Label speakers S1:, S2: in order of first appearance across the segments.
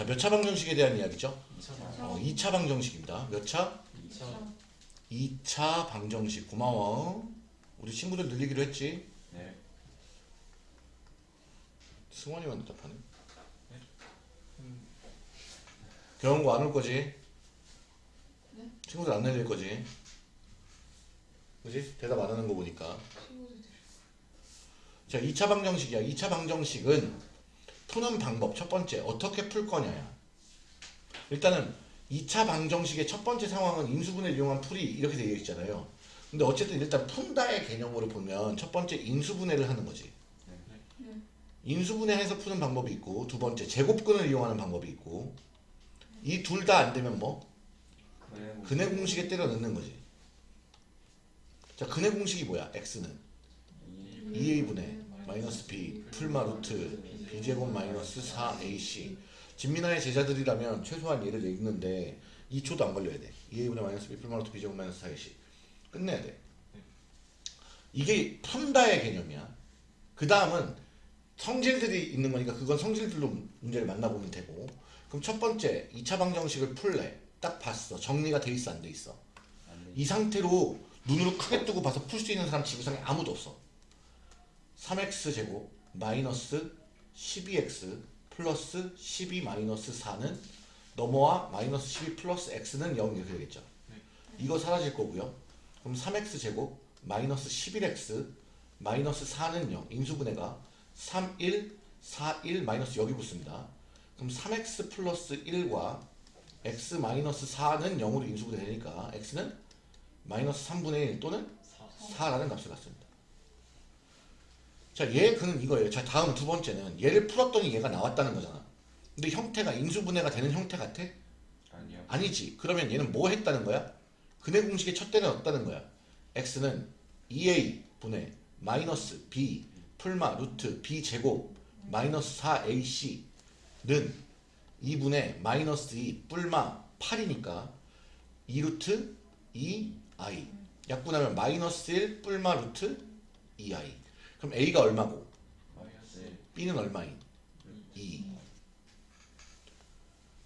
S1: 자, 몇 차 방정식에 대한 이야기죠?
S2: 2차
S1: 어, 2차 방정식입니다. 몇 차?
S2: 2차
S1: 2차 방정식. 고마워. 우리 친구들 늘리기로 했지?
S2: 네
S1: 승원이만 대답하네. 경고 안 올 거지? 친구들 안 늘릴 거지? 그지? 대답 안 하는 거 보니까. 자, 2차 방정식이야. 2차 방정식은 푸는 방법. 첫 번째, 어떻게 풀 거냐야. 일단은 2차 방정식의 첫 번째 상황은 인수분해를 이용한 풀이 이렇게 되어 있잖아요. 근데 어쨌든 일단 푼다의 개념으로 보면 첫 번째 인수분해를 하는 거지. 인수분해해서 푸는 방법이 있고 두 번째 제곱근을 이용하는 방법이 있고 이 둘 다 안 되면 뭐 근해 공식에 때려 넣는 거지. 자 근해 공식이 뭐야? x는 2a분의 마이너스 b 풀마 루트 b제곱 마이너스 4ac 진민아의 제자들이라면 최소한 얘를 읽는데 2초도 안 걸려야 돼. 2a분의 마이너스 b 루트 b제곱 마이너스 4ac 끝내야 돼. 이게 푼다의 개념이야. 그 다음은 성질들이 있는 거니까 그건 성질들로 문제를 만나보면 되고. 그럼 첫 번째 2차 방정식을 풀래. 딱 봤어. 정리가 돼 있어 안 돼 있어? 이 상태로 눈으로 크게 뜨고 봐서 풀 수 있는 사람 지구상에 아무도 없어. 3x 제곱 마이너스 12x 플러스 12 마이너스 4는 넘어와 마이너스 12 플러스 x는 0 이렇게 되겠죠 이거 사라질 거고요 그럼 3x 제곱 마이너스 11x 마이너스 4는 0 인수분해가 3, 1, 4, 1 마이너스 여기 붙습니다. 그럼 3x 플러스 1과 x 마이너스 4는 0으로 인수분해 되니까 x는 마이너스 3분의 1 또는 4라는 값을 갖습니다. 자, 얘 그는 이거예요. 자, 다음 두 번째는 얘를 풀었더니 얘가 나왔다는 거잖아. 근데 형태가 인수분해가 되는 형태 같아?
S2: 아니요
S1: 아니지. 그러면 얘는 뭐 했다는 거야? 근해 공식의 첫 대는 없다는 거야. x는 2a 분의 마이너스 b 풀마 루트 b 제곱 마이너스 4ac는 2분의 마이너스 2 뿔마 8이니까 2 루트 2i 약분하면 마이너스 1 뿔마 루트 2i 그럼 a가 얼마고?
S2: 마이너스 1
S1: b는 얼마인? 2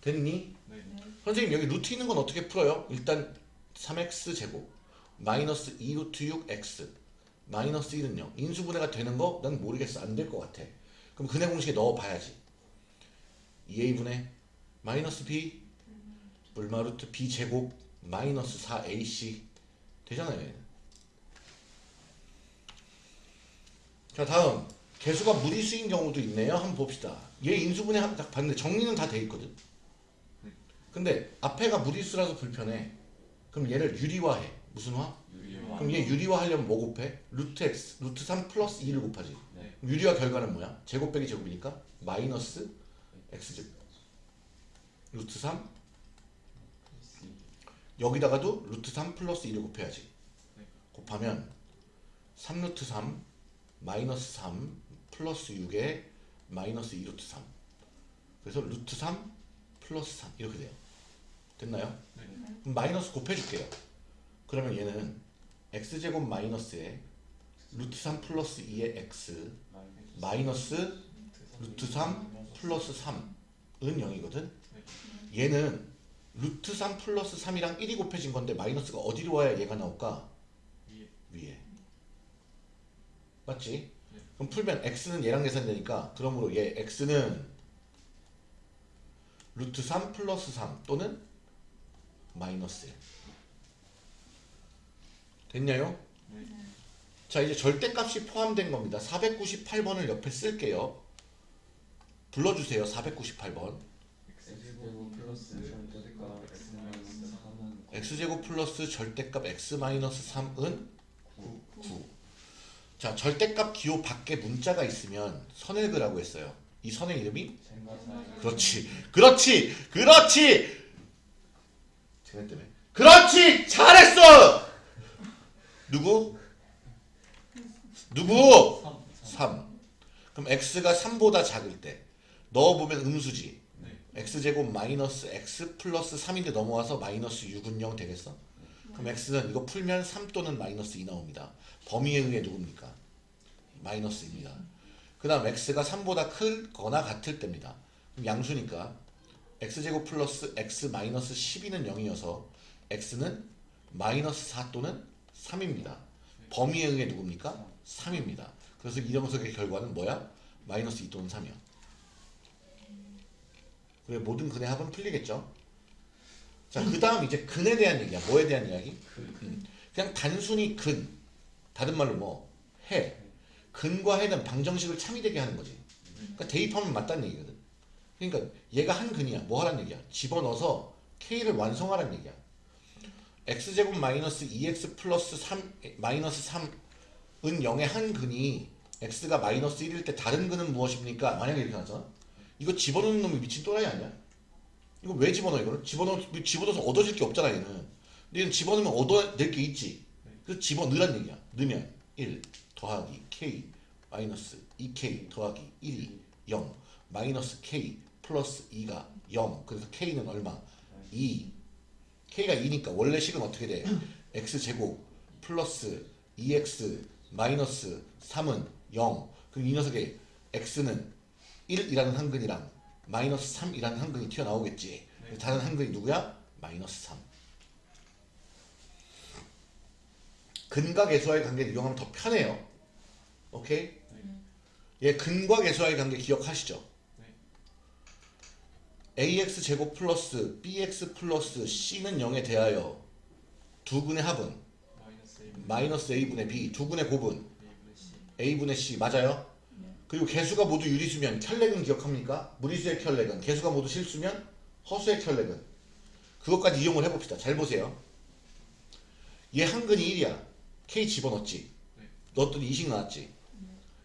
S1: 됐니?
S2: 네.
S1: 선생님 여기 루트 있는 건 어떻게 풀어요? 일단 3x 제곱 마이너스 2 루트 6x 마이너스 1은 0 인수분해가 되는 거 난 모르겠어. 안 될 것 같아. 그럼 근해 공식에 넣어봐야지. 2a분의 마이너스 b 불마 루트 b 제곱 마이너스 4ac 되잖아요 얘는. 자 다음. 개수가 무리수인 경우도 있네요. 한번 봅시다. 얘 인수분해 한- 딱 봤는데 정리는 다 돼 있거든. 근데 앞에가 무리수라서 불편해. 그럼 얘를 유리화해. 무슨 화?
S2: 유리화.
S1: 그럼 얘 유리화 하려면 뭐 곱해? 루트 x 루트 3 플러스 2를 곱하지.
S2: 네.
S1: 유리화 결과는 뭐야? 제곱 빼기 제곱이니까 마이너스 x제곱 루트 3 여기다가도 루트 3 플러스 2를 곱해야지.
S2: 네.
S1: 곱하면 3 루트 3 마이너스 3 플러스 6에 마이너스 2 루트 3 그래서 루트 3 플러스 3 이렇게 돼요 됐나요?
S2: 네.
S1: 그럼 마이너스 곱해줄게요 그러면 얘는 x제곱 마이너스에 루트 3 플러스 2의 x 마이너스 루트 3 플러스 3은 0이거든 얘는 루트 3 플러스 3이랑 1이 곱해진 건데 마이너스가 어디로 와야 얘가 나올까?
S2: 위에.
S1: 위에 맞지?
S2: 네.
S1: 그럼 풀면 x는 얘랑 계산되니까 그러므로 얘 x는 루트 3 플러스 3 또는 마이너스 1 됐냐요?
S2: 네.
S1: 자 이제 절대값이 포함된 겁니다 498번을 옆에 쓸게요 불러주세요 498번
S2: x제곱 플러스 절대값 x 마이너스 3은
S1: x제곱 플러스 절대값 x 마이너스 3은
S2: 9
S1: 9. 자 절대값 기호 밖에 문자가 있으면 선을 그라고 했어요. 이 선의 이름이? 그렇지. 그렇지. 그렇지. 쟤네 때문에 그렇지. 잘했어. 누구? 누구?
S2: 3
S1: 3 그럼 x가 3보다 작을 때 넣어보면 음수지.
S2: 네.
S1: x제곱 마이너스 x 플러스 3인데 넘어와서 마이너스 6은 0 되겠어? 그럼 x는 이거 풀면 3 또는 마이너스 2 나옵니다 범위에 의해 누굽니까? 마이너스입니다 그 다음 x가 3보다 크거나 같을 때입니다 그럼 양수니까 x제곱 플러스 x 마이너스 12는 0이어서 x는 마이너스 4 또는 3입니다. 범위에 의해 누굽니까? 3입니다. 그래서 이 녀석의 결과는 뭐야? 마이너스 2 또는 3이야. 그래 모든 근의 합은 풀리겠죠? 자, 그 다음 이제 근에 대한 얘기야. 뭐에 대한 이야기? 음, 그냥 단순히 근. 다른 말로 뭐? 해. 근과 해는 방정식을 참이되게 하는 거지. 그러니까 대입하면 맞다는 얘기거든. 그러니까 얘가 한 근이야. 뭐 하란 얘기야? 집어넣어서 k를 완성하란 얘기야. x제곱 마이너스 2x 플러스 3 마이너스 3은 0의 한 근이 x가 마이너스 1일 때 다른 근은 무엇입니까? 만약에 이렇게 나왔잖아. 이거 집어넣는 놈이 미친 또라이 아니야? 이거 왜 집어넣어 이거를? 집어넣 집어넣어서 얻어질 게 없잖아 얘는. 근데 얘는 집어넣으면 얻어낼 게 있지. 그래서 집어넣으란 얘기야. 넣으면 1 더하기 k 마이너스 2k 더하기 1이 0 마이너스 k 플러스 2가 0 그래서 k는 얼마? 2 k가 2니까 원래 식은 어떻게 돼? x 제곱 플러스 2x 마이너스 3은 0 그럼 이 녀석의 x는 1이라는 한근이랑 마이너스 3이라는 한근이 튀어나오겠지. 그래서 다른 한근이 누구야? 마이너스 3 근과 계수와의 관계를 이용하면 더 편해요. 오케이? 얘 근과 계수와의 관계 기억하시죠? ax 제곱 플러스 bx 플러스 c는 0에 대하여 두 근의 합은?
S2: 마이너스 1
S1: 마이너스 a분의 b. 두 근의 곱은?
S2: A분의 C.
S1: A분의 c. 맞아요? 그리고 개수가 모두 유리수면 켤레근 기억합니까? 무리수의 켤레근 개수가 모두 실수면 허수의 켤레근 그것까지 이용을 해봅시다 잘 보세요 얘 한근이 1이야 k 집어넣었지
S2: 네.
S1: 넣었더니 2식 나왔지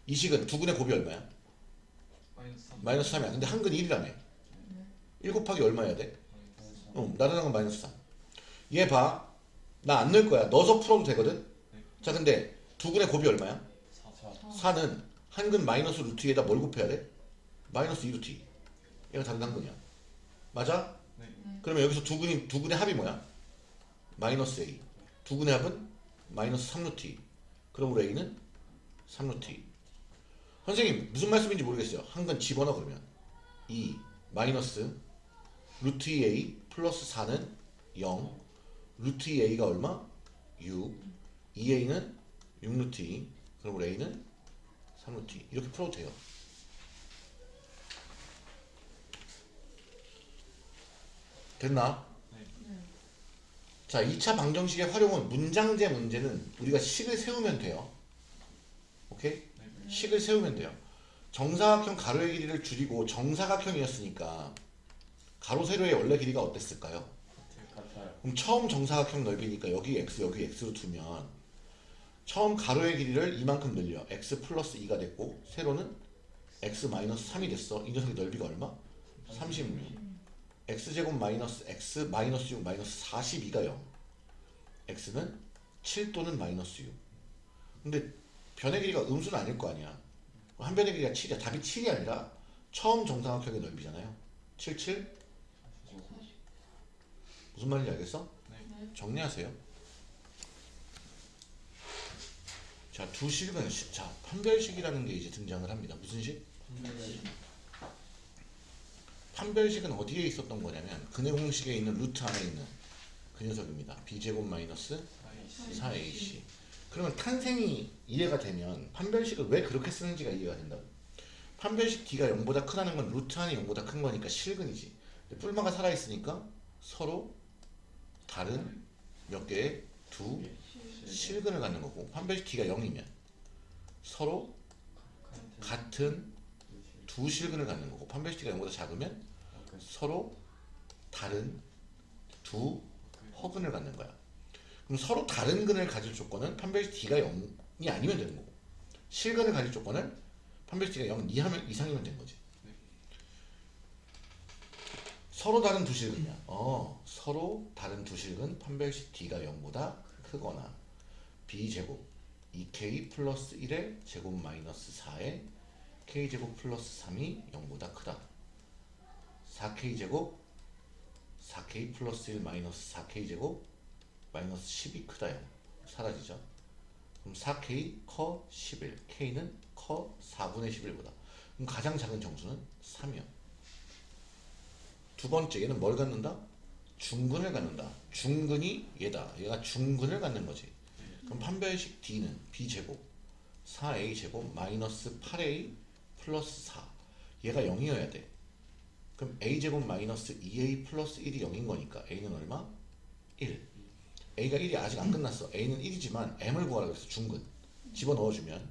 S1: 이식은 두 근의 곱이 얼마야?
S2: 마이너스 3
S1: 마이너스 3이야 근데 한근이 1이라며 1 곱하기 얼마 해야 돼? 어, 나타난 건 마이너스 3. 얘 봐. 나 안 넣을 거야. 넣어서 풀어도 되거든? 자, 근데 두 근의 곱이 얼마야?
S2: 4
S1: 4는 한근 마이너스 루트 에다 뭘 곱해야 돼? 마이너스 2루트 2. 얘가 다른 한근이야. 맞아?
S2: 네
S1: 그러면 여기서 두 근이, 두 근의 합이 뭐야? 마이너스 A. 두 근의 합은 마이너스 3루트 2. 그러므로 A는 3루트 2. 선생님, 무슨 말씀인지 모르겠어요. 한근 집어넣어, 그러면. 2 마이너스 루트 2A 플러스 4는 0. 루트 2A가 얼마? 6. 2A는 6루트 2. 그러므로 A는 3루트 2. 이렇게 풀어도 돼요. 됐나? 자, 2차 방정식의 활용은 문장제 문제는 우리가 식을 세우면 돼요. 오케이? 식을 세우면 돼요. 정사각형 가로의 길이를 줄이고 정사각형이었으니까 가로 세로의 원래 길이가
S2: 어땠을까요?
S1: 그럼 처음 정사각형 넓이니까 여기 x 여기 x로 두면 처음 가로의 길이를 이만큼 늘려 x 플러스 2가 됐고 세로는 x 마이너스 3이 됐어. 이 녀석의 넓이가 얼마? 36 x제곱 마이너스 x 마이너스 6 마이너스 42가 0 x는 7 또는 마이너스 6 근데 변의 길이가 음수는 아닐 거 아니야. 한 변의 길이가 7이야. 답이 7이 아니라 처음 정사각형의 넓이잖아요. 7 7 무슨 말인지 알겠어? 정리하세요. 자, 두 식은 시- 자, 판별식이라는 게 이제 등장을 합니다. 무슨 식? 판별식은 어디에 있었던 거냐면 근의 공식에 있는 루트 안에 있는 그 녀석입니다. b제곱 마이너스 4ac. 그러면 탄생이 이해가 되면 판별식을 왜 그렇게 쓰는지가 이해가 된다고. 판별식 d가 0보다 크다는 건 루트 안이 0보다 큰 거니까 실근이지. 뿔마가 살아있으니까 서로 다른 몇 개의 두 실근을 갖는 거고 판별식 d가 0이면 서로 같은 두 실근을 갖는 거고 판별식 d가 0보다 작으면 서로 다른 두 허근을 갖는 거야. 그럼 서로 다른 근을 가질 조건은 판별식 d가 0이 아니면 되는 거고 실근을 가질 조건은 판별식 d가 0 이하면 이상이면 되는 거지. 서로 다른 두 실근이야. 어, 서로 다른 두 실근 판별식 d가 0보다 크거나 b 제곱 2k 플러스 1의 제곱 마이너스 4의 k 제곱 플러스 3이 0보다 크다. 4k 제곱 4k 플러스 1 마이너스 4k 제곱 마이너스 10이 크다 0 사라지죠. 그럼 4k 커 11 k는 커 4분의 11보다 그럼 가장 작은 정수는 3이요. 두 번째 얘는 뭘 갖는다? 중근을 갖는다. 중근이 얘다. 얘가 중근을 갖는 거지. 그럼 판별식 D는 B제곱 4A제곱 마이너스 8A 플러스 4 얘가 0이어야 돼. 그럼 A제곱 마이너스 2A 플러스 1이 0인 거니까 A는 얼마? 1 A가 1이 아직 안 끝났어. A는 1이지만 M을 구하라고 했어. 중근. 집어넣어주면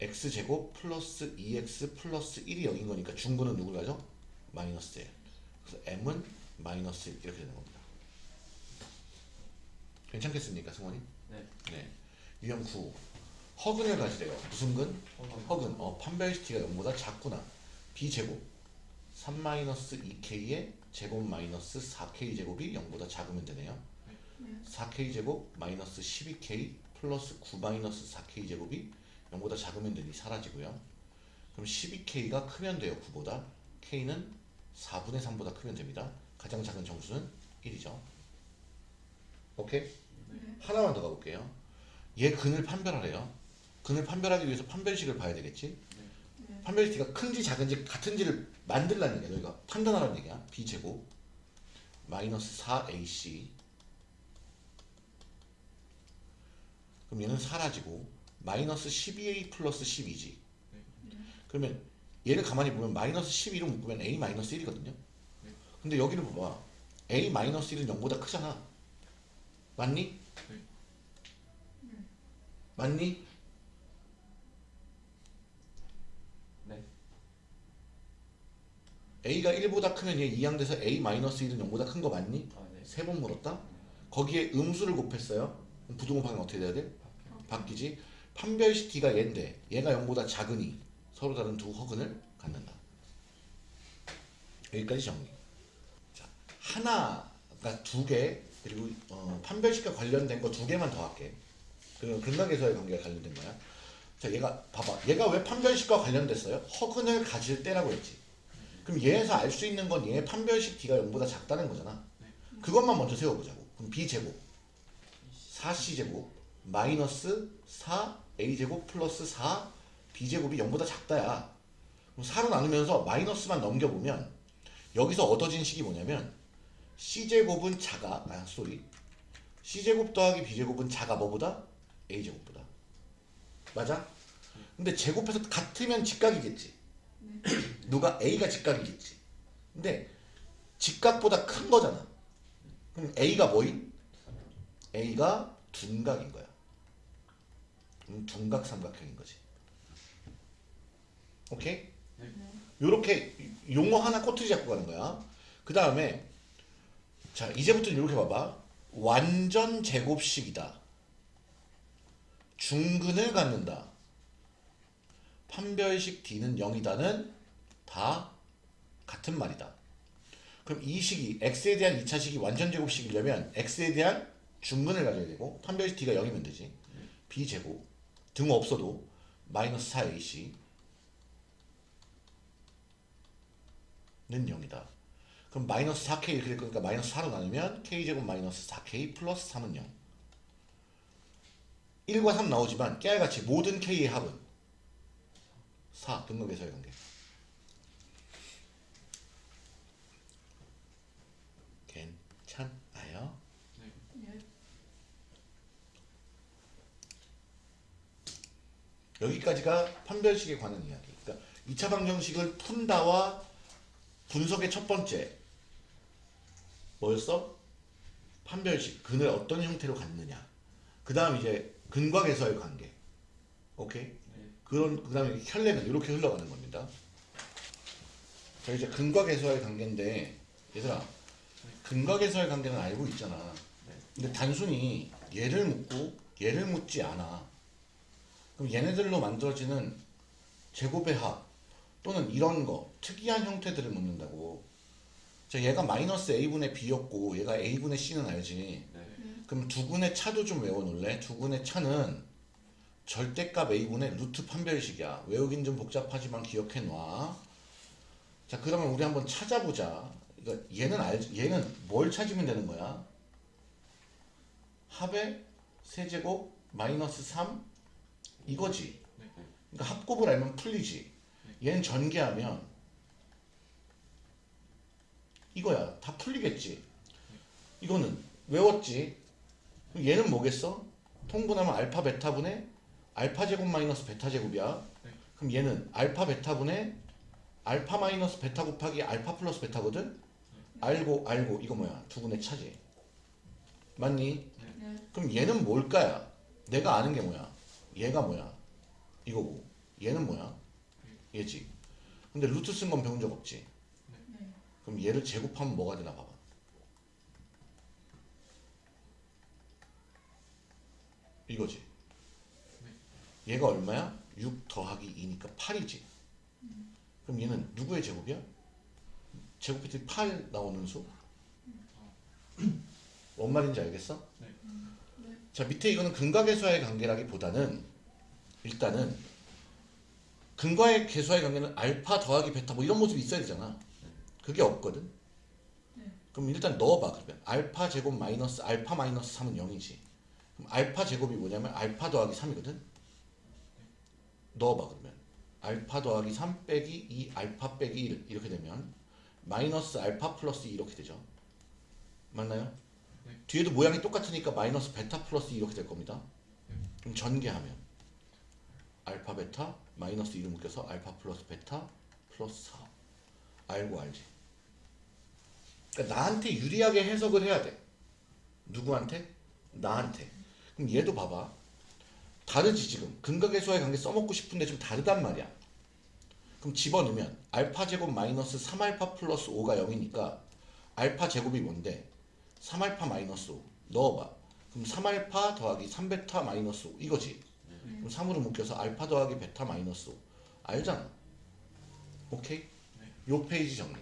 S1: X제곱 플러스 2X 플러스 1이 0인 거니까 중근은 누굴 가져? 마이너스 1 그래서 M은 마이너스 1 이렇게 되는 겁니다. 괜찮겠습니까 승원이?
S2: 네.
S1: 네. 유형 9 허근을 가지래요. 무슨 근? 허근. 어, 판별시티가 0보다 작구나. b제곱 3-2k의 제곱 마이너스 4k 제곱이 0보다 작으면 되네요. 4k 제곱 마이너스 12k 플러스 9 마이너스 4k 제곱이 0보다 작으면 되니 사라지고요. 그럼 12k가 크면 돼요. 9보다. k는 4분의 3보다 크면 됩니다. 가장 작은 정수는 1이죠. 오케이? 하나만 더 가볼게요. 얘 근을 판별하래요. 근을 판별하기 위해서 판별식을 봐야 되겠지? 판별식이 큰지 작은지 같은지를 만들라는 얘기야. 너희가 판단하라는 얘기야. b제곱 마이너스 4ac 그럼 얘는 사라지고 마이너스 12a 플러스 12지. 그러면 얘를 가만히 보면 마이너스 12로 묶으면 a 마이너스 1이거든요. 근데 여기를 봐봐. a 마이너스 1은 0보다 크잖아. 맞니? 맞니?
S2: 네.
S1: a가 1보다 크면 얘 이항돼서 a 마이너스 1은 0보다 큰 거 맞니?
S2: 아, 네.
S1: 세번 물었다? 거기에 음수를 곱했어요. 그럼 부등호방이 어떻게 돼야 돼? 바뀌지. 판별식 d가 얘인데 얘가 0보다 작으니 서로 다른 두 허근을 갖는다. 여기까지 정리. 자, 하나가 두 개, 그리고 어, 판별식과 관련된 거 두 개만 더 할게. 그리고 근각에서의 관계가 관련된 거야. 자, 얘가 봐봐. 얘가 왜 판별식과 관련됐어요? 허근을 가질 때라고 했지. 그럼 얘에서 알 수 있는 건 얘의 판별식 d가 0보다 작다는 거잖아. 그것만 먼저 세워보자고. 그럼 b제곱 4c제곱 마이너스 4a제곱 플러스 4 b제곱이 0보다 작다야. 그럼 4로 나누면서 마이너스만 넘겨보면 여기서 얻어진 식이 뭐냐면 c제곱은 작아. 아 sorry. c제곱 더하기 b제곱은 작아 뭐보다? a제곱보다. 맞아? 근데 제곱해서 같으면 직각이겠지. 누가 a가 직각이겠지. 근데 직각보다 큰 거잖아. 그럼 a가 뭐임? a가 둔각인 거야. 음, 둔각 삼각형인 거지. 오케이? 요렇게 용어 하나 꼬투리 잡고 가는 거야. 그 다음에 자 이제부터는 이렇게 봐봐. 완전 제곱식이다. 중근을 갖는다. 판별식 d는 0이다는 다 같은 말이다. 그럼 이 식이 x에 대한 2차식이 완전 제곱식이려면 x에 대한 중근을 가져야 되고 판별식 d가 0이면 되지. b제곱 등 없어도 마이너스 4ac 는 0이다. 그럼 마이너스 4k 이렇게 될 거니까 마이너스 4로 나누면 k제곱 마이너스 4k 플러스 3은 0. 1과 3 나오지만 깨알같이 모든 k의 합은 4 등급에서의 관계. 괜찮아요? 여기까지가 판별식에 관한 이야기. 그러니까 2차 방정식을 푼다와 분석의 첫 번째 뭐였어? 판별식 근을 어떤 형태로 갖느냐. 그 다음 이제 근과계서의 관계. 오케이?
S2: 네.
S1: 그런 그 다음에 혈례는 이렇게 흘러가는 겁니다. 자 이제 근과계서의 관계인데 얘들아 근과계서의 관계는 알고 있잖아.
S2: 네.
S1: 근데 단순히 얘를 묻고 얘를 묻지 않아. 그럼 얘네들로 만들어지는 제곱의 합 또는 이런 거 특이한 형태들을 묻는다고. 자 얘가 마이너스 a분의 b였고 얘가 a분의 c는 알지.
S2: 네.
S1: 그럼 두근의 차도 좀 외워놓을래? 두근의 차는 절대값 a분의 루트 판별식이야. 외우긴 좀 복잡하지만 기억해놔. 자 그러면 우리 한번 찾아보자. 그러니까 얘는 알 얘는 뭘 찾으면 되는 거야? 합의 세제곱 마이너스 3 이거지.
S2: 네.
S1: 그러니까 합곱을 알면 풀리지. 얘는 전개하면 이거야. 다 풀리겠지. 이거는 외웠지. 그럼 얘는 뭐겠어? 통분하면 알파 베타분의 알파 제곱 마이너스 베타 제곱이야.
S2: 네.
S1: 그럼 얘는 알파 베타분의 알파 마이너스 베타 곱하기 알파 플러스 베타거든. 알고 알고 이거 뭐야? 두분의 차지. 맞니?
S3: 네.
S1: 그럼 얘는 뭘까야? 내가 아는 게 뭐야? 얘가 뭐야? 이거고 얘는 뭐야? 얘지. 근데 루트 쓴 건 배운 적 없지.
S3: 네.
S1: 그럼 얘를 제곱하면 뭐가 되나 봐봐. 이거지. 얘가 얼마야? 6 더하기 2니까 8이지. 그럼 얘는 누구의 제곱이야? 제곱했더니 8 나오는 수? 뭔 말인지 알겠어?
S2: 네.
S1: 자 밑에 이거는 근과 계수와의 관계라기보다는 일단은 근과의 계수와의 관계는 알파 더하기 베타 뭐 이런 모습이 있어야 되잖아. 그게 없거든.
S3: 네.
S1: 그럼 일단 넣어봐 그러면 알파 제곱 마이너스 알파 마이너스 3은 0이지. 그럼 알파 제곱이 뭐냐면 알파 더하기 3이거든. 넣어봐 그러면 알파 더하기 3 빼기 2 알파 빼기 1 이렇게 되면 마이너스 알파 플러스 2 이렇게 되죠. 맞나요?
S2: 네.
S1: 뒤에도 모양이 똑같으니까 마이너스 베타 플러스 2 이렇게 될 겁니다.
S2: 네.
S1: 그럼 전개하면 알파 베타 마이너스 2를 묶여서 알파 플러스 베타 플러스 4 알고 알지. 그러니까 나한테 유리하게 해석을 해야 돼. 누구한테? 나한테. 그럼 얘도 봐봐. 다르지 지금. 근과 계수와의 관계 써먹고 싶은데 좀 다르단 말이야. 그럼 집어넣으면 알파 제곱 마이너스 3알파 플러스 5가 0이니까 알파 제곱이 뭔데? 3알파 마이너스 5 넣어봐. 그럼 3알파 더하기 3베타 마이너스 5 이거지. 그럼 3으로 묶여서 알파 더하기 베타 마이너스 5 알잖아. 오케이? 요 페이지 정리.